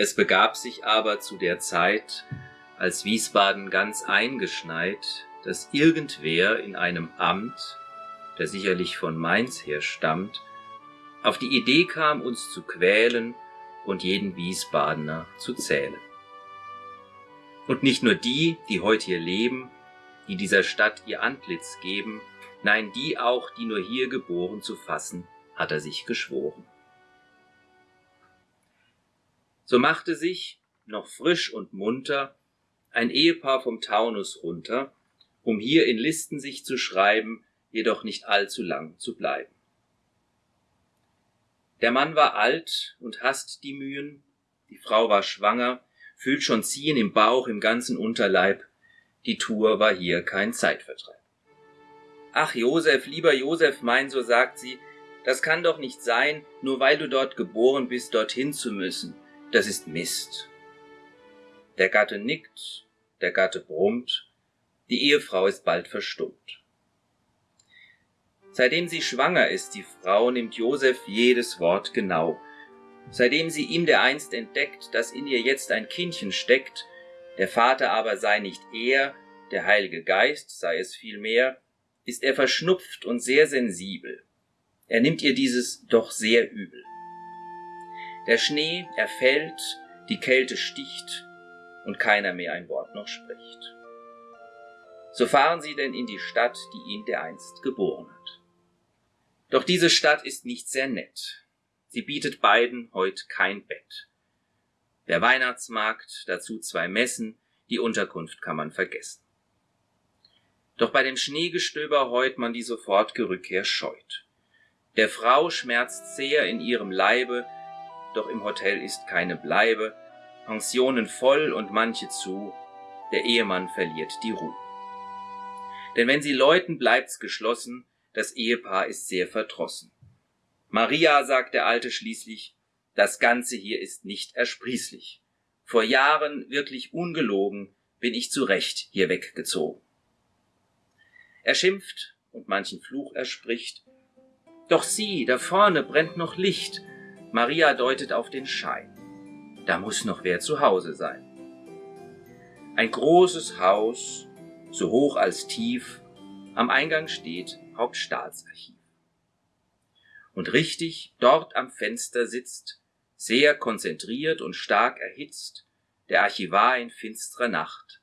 Es begab sich aber zu der Zeit, als Wiesbaden ganz eingeschneit, dass irgendwer in einem Amt, der sicherlich von Mainz her stammt, auf die Idee kam, uns zu quälen und jeden Wiesbadener zu zählen. Und nicht nur die, die heute hier leben, die dieser Stadt ihr Antlitz geben, nein, die auch, die nur hier geboren zu fassen, hat er sich geschworen. So machte sich, noch frisch und munter, ein Ehepaar vom Taunus runter, um hier in Listen sich zu schreiben, jedoch nicht allzu lang zu bleiben. Der Mann war alt und hasst die Mühen, die Frau war schwanger, fühlt schon Ziehen im Bauch, im ganzen Unterleib, die Tour war hier kein Zeitvertreib. Ach Josef, lieber Josef, mein, so sagt sie, das kann doch nicht sein, nur weil du dort geboren bist, dorthin zu müssen. Das ist Mist. Der Gatte nickt, der Gatte brummt, die Ehefrau ist bald verstummt. Seitdem sie schwanger ist, die Frau, nimmt Josef jedes Wort genau. Seitdem sie ihm dereinst entdeckt, dass in ihr jetzt ein Kindchen steckt, der Vater aber sei nicht er, der Heilige Geist sei es vielmehr, ist er verschnupft und sehr sensibel. Er nimmt ihr dieses doch sehr übel. Der Schnee, er fällt, die Kälte sticht und keiner mehr ein Wort noch spricht. So fahren sie denn in die Stadt, die ihn dereinst geboren hat. Doch diese Stadt ist nicht sehr nett. Sie bietet beiden heut kein Bett. Der Weihnachtsmarkt, dazu zwei Messen, die Unterkunft kann man vergessen. Doch bei dem Schneegestöber heut man die sofortge Rückkehr scheut. Der Frau schmerzt sehr in ihrem Leibe, doch im Hotel ist keine Bleibe, Pensionen voll und manche zu, der Ehemann verliert die Ruhe. Denn wenn sie läuten, bleibt's geschlossen, das Ehepaar ist sehr verdrossen. Maria, sagt der Alte schließlich, das Ganze hier ist nicht ersprießlich. Vor Jahren, wirklich ungelogen, bin ich zu Recht hier weggezogen. Er schimpft und manchen Fluch er spricht. Doch sieh, da vorne brennt noch Licht. Maria deutet auf den Schein. Da muss noch wer zu Hause sein. Ein großes Haus, so hoch als tief, am Eingang steht Hauptstaatsarchiv. Und richtig dort am Fenster sitzt sehr konzentriert und stark erhitzt, der Archivar in finstrer Nacht,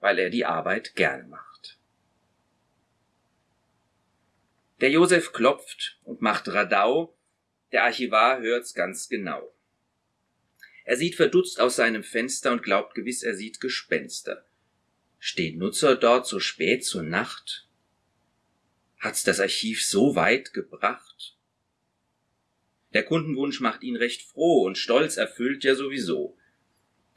weil er die Arbeit gerne macht. Der Josef klopft und macht Radau, der Archivar hört's ganz genau. Er sieht verdutzt aus seinem Fenster und glaubt gewiss, er sieht Gespenster. Stehen Nutzer dort so spät zur Nacht? Hat's das Archiv so weit gebracht? Der Kundenwunsch macht ihn recht froh und stolz erfüllt ja sowieso.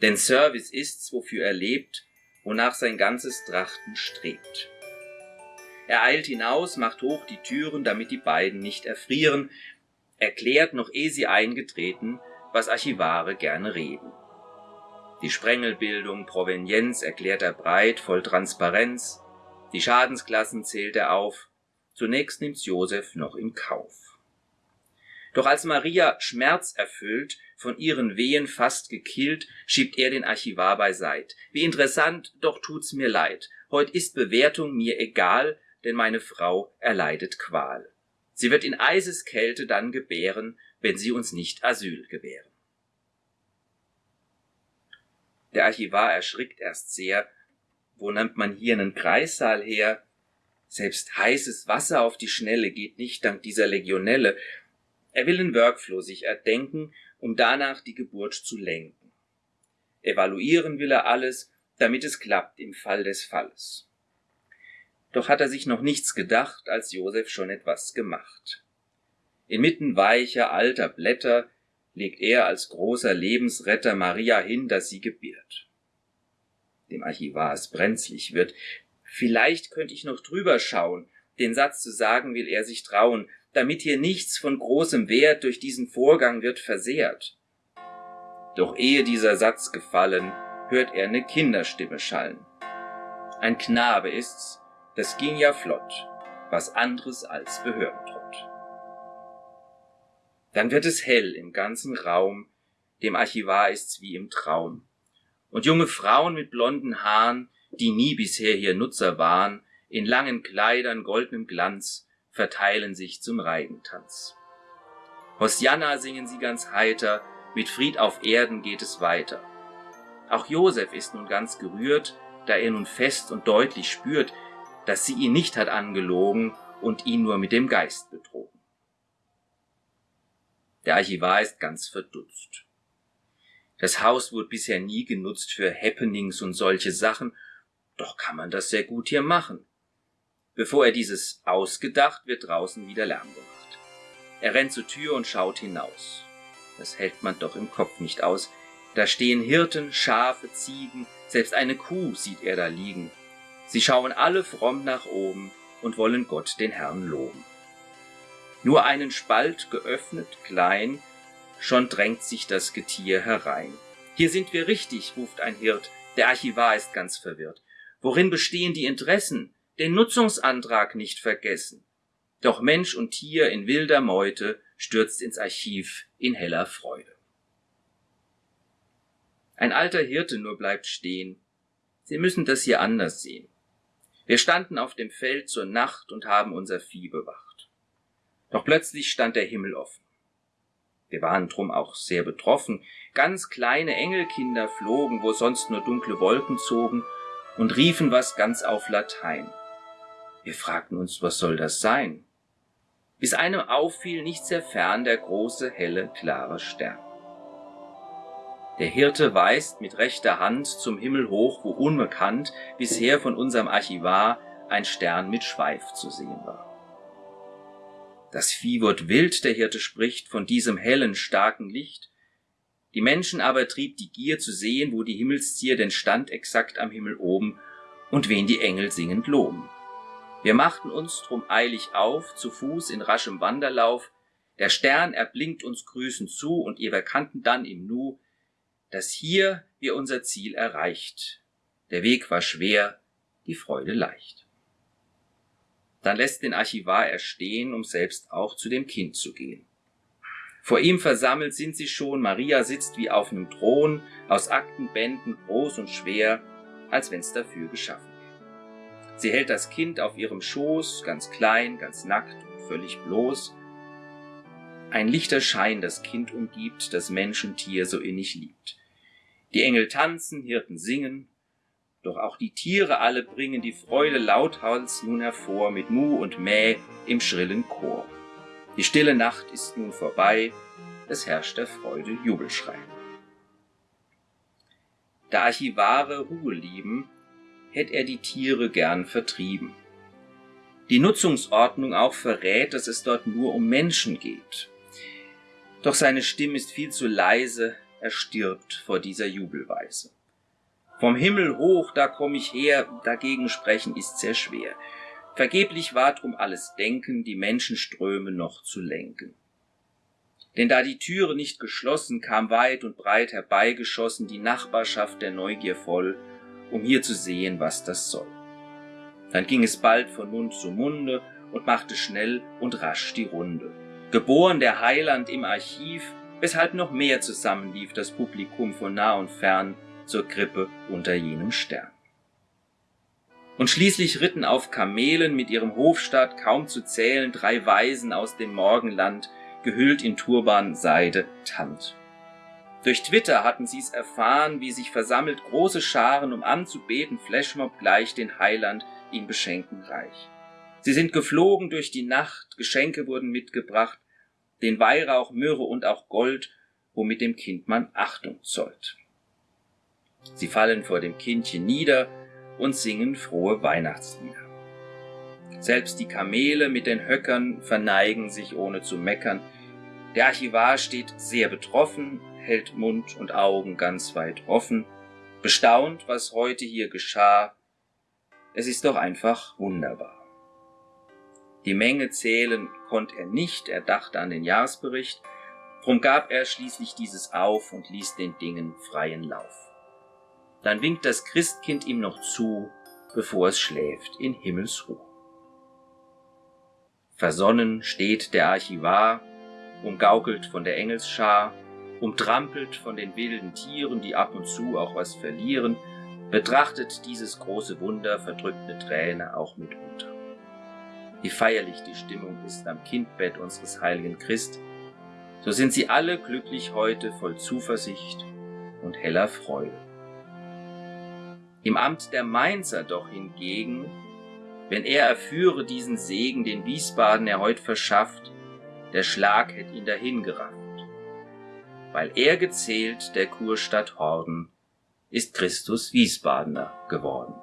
Denn Service ist's, wofür er lebt, wonach sein ganzes Trachten strebt. Er eilt hinaus, macht hoch die Türen, damit die beiden nicht erfrieren, erklärt, noch eh sie eingetreten, was Archivare gerne reden. Die Sprengelbildung, Provenienz erklärt er breit, voll Transparenz, die Schadensklassen zählt er auf, zunächst nimmt's Josef noch in Kauf. Doch als Maria schmerzerfüllt, von ihren Wehen fast gekillt, schiebt er den Archivar beiseit. Wie interessant, doch tut's mir leid. Heut ist Bewertung mir egal, denn meine Frau erleidet Qual. Sie wird in Eiseskälte dann gebären, wenn sie uns nicht Asyl gewähren. Der Archivar erschrickt erst sehr. Wo nimmt man hier einen Kreissaal her? Selbst heißes Wasser auf die Schnelle geht nicht dank dieser Legionelle. Er will den Workflow sich erdenken, um danach die Geburt zu lenken. Evaluieren will er alles, damit es klappt im Fall des Falles. Doch hat er sich noch nichts gedacht, als Josef schon etwas gemacht. Inmitten weicher, alter Blätter legt er als großer Lebensretter Maria hin, dass sie gebiert. Dem Archivar es brenzlig wird. Vielleicht könnte ich noch drüber schauen. Den Satz zu sagen will er sich trauen damit hier nichts von großem Wert durch diesen Vorgang wird versehrt. Doch ehe dieser Satz gefallen, hört er ne Kinderstimme schallen. Ein Knabe ist's, das ging ja flott, was anderes als Behördentrott. Dann wird es hell im ganzen Raum, dem Archivar ist's wie im Traum. Und junge Frauen mit blonden Haaren, die nie bisher hier Nutzer waren, in langen Kleidern goldenem Glanz, verteilen sich zum Reigentanz. Hosianna singen sie ganz heiter, mit Fried auf Erden geht es weiter. Auch Josef ist nun ganz gerührt, da er nun fest und deutlich spürt, dass sie ihn nicht hat angelogen und ihn nur mit dem Geist betrogen. Der Archivar ist ganz verdutzt. Das Haus wurde bisher nie genutzt für Happenings und solche Sachen, doch kann man das sehr gut hier machen. Bevor er dieses ausgedacht, wird draußen wieder Lärm gemacht. Er rennt zur Tür und schaut hinaus. Das hält man doch im Kopf nicht aus. Da stehen Hirten, Schafe, Ziegen, selbst eine Kuh sieht er da liegen. Sie schauen alle fromm nach oben und wollen Gott den Herrn loben. Nur einen Spalt geöffnet, klein, schon drängt sich das Getier herein. Hier sind wir richtig, ruft ein Hirt, der Archivar ist ganz verwirrt. Worin bestehen die Interessen? Den Nutzungsantrag nicht vergessen. Doch Mensch und Tier in wilder Meute stürzt ins Archiv in heller Freude. Ein alter Hirte nur bleibt stehen. Sie müssen das hier anders sehen. Wir standen auf dem Feld zur Nacht und haben unser Vieh bewacht. Doch plötzlich stand der Himmel offen. Wir waren drum auch sehr betroffen. Ganz kleine Engelkinder flogen, wo sonst nur dunkle Wolken zogen, und riefen was ganz auf Latein. Wir fragten uns, was soll das sein? Bis einem auffiel nicht sehr fern der große, helle, klare Stern. Der Hirte weist mit rechter Hand zum Himmel hoch, wo unbekannt bisher von unserem Archivar ein Stern mit Schweif zu sehen war. Das Vieh wird wild, der Hirte spricht, von diesem hellen, starken Licht. Die Menschen aber trieb die Gier zu sehen, wo die Himmelszier denn stand exakt am Himmel oben und wen die Engel singend loben. Wir machten uns drum eilig auf, zu Fuß in raschem Wanderlauf. Der Stern erblinkt uns grüßend zu und ihr erkannten dann im Nu, dass hier wir unser Ziel erreicht. Der Weg war schwer, die Freude leicht. Dann lässt den Archivar erstehen, um selbst auch zu dem Kind zu gehen. Vor ihm versammelt sind sie schon, Maria sitzt wie auf einem Thron, aus Aktenbänden groß und schwer, als wenn's dafür geschaffen wäre. Sie hält das Kind auf ihrem Schoß, ganz klein, ganz nackt und völlig bloß. Ein lichter Schein das Kind umgibt, das Menschentier so innig liebt. Die Engel tanzen, Hirten singen, doch auch die Tiere alle bringen die Freude lauthals nun hervor mit Mu und Mäh im schrillen Chor. Die stille Nacht ist nun vorbei, es herrscht der Freude Jubelschrei. Da Archivare Ruhe lieben, hätt er die Tiere gern vertrieben. Die Nutzungsordnung auch verrät, dass es dort nur um Menschen geht. Doch seine Stimme ist viel zu leise, er stirbt vor dieser Jubelweise. Vom Himmel hoch, da komm ich her, dagegen sprechen ist sehr schwer. Vergeblich war drum alles Denken, die Menschenströme noch zu lenken. Denn da die Türe nicht geschlossen, kam weit und breit herbeigeschossen die Nachbarschaft der Neugier voll, um hier zu sehen, was das soll. Dann ging es bald von Mund zu Munde und machte schnell und rasch die Runde. Geboren der Heiland im Archiv, weshalb noch mehr zusammenlief das Publikum von nah und fern, zur Krippe unter jenem Stern. Und schließlich ritten auf Kamelen mit ihrem Hofstaat kaum zu zählen drei Weisen aus dem Morgenland, gehüllt in Turban, Seide, Tant. Durch Twitter hatten sie's erfahren, wie sich versammelt große Scharen, um anzubeten, Flashmob gleich den Heiland, ihn beschenken reich. Sie sind geflogen durch die Nacht, Geschenke wurden mitgebracht, den Weihrauch, Myrrhe und auch Gold, womit dem Kind man Achtung zollt. Sie fallen vor dem Kindchen nieder und singen frohe Weihnachtslieder. Selbst die Kamele mit den Höckern verneigen sich ohne zu meckern. Der Archivar steht sehr betroffen, hält Mund und Augen ganz weit offen, bestaunt, was heute hier geschah. Es ist doch einfach wunderbar. Die Menge zählen konnte er nicht, er dachte an den Jahresbericht, drum gab er schließlich dieses auf und ließ den Dingen freien Lauf. Dann winkt das Christkind ihm noch zu, bevor es schläft in Himmelsruhe. Versonnen steht der Archivar, umgaukelt von der Engelsschar, umtrampelt von den wilden Tieren, die ab und zu auch was verlieren, betrachtet dieses große Wunder verdrückte Träne auch mitunter. Wie feierlich die Stimmung ist am Kindbett unseres heiligen Christ, so sind sie alle glücklich heute voll Zuversicht und heller Freude. Im Amt der Mainzer doch hingegen, wenn er erführe diesen Segen, den Wiesbaden er heut verschafft, der Schlag hätt ihn dahingerafft. Weil er gezählt der Kurstadt Horden, ist Christus Wiesbadener geworden.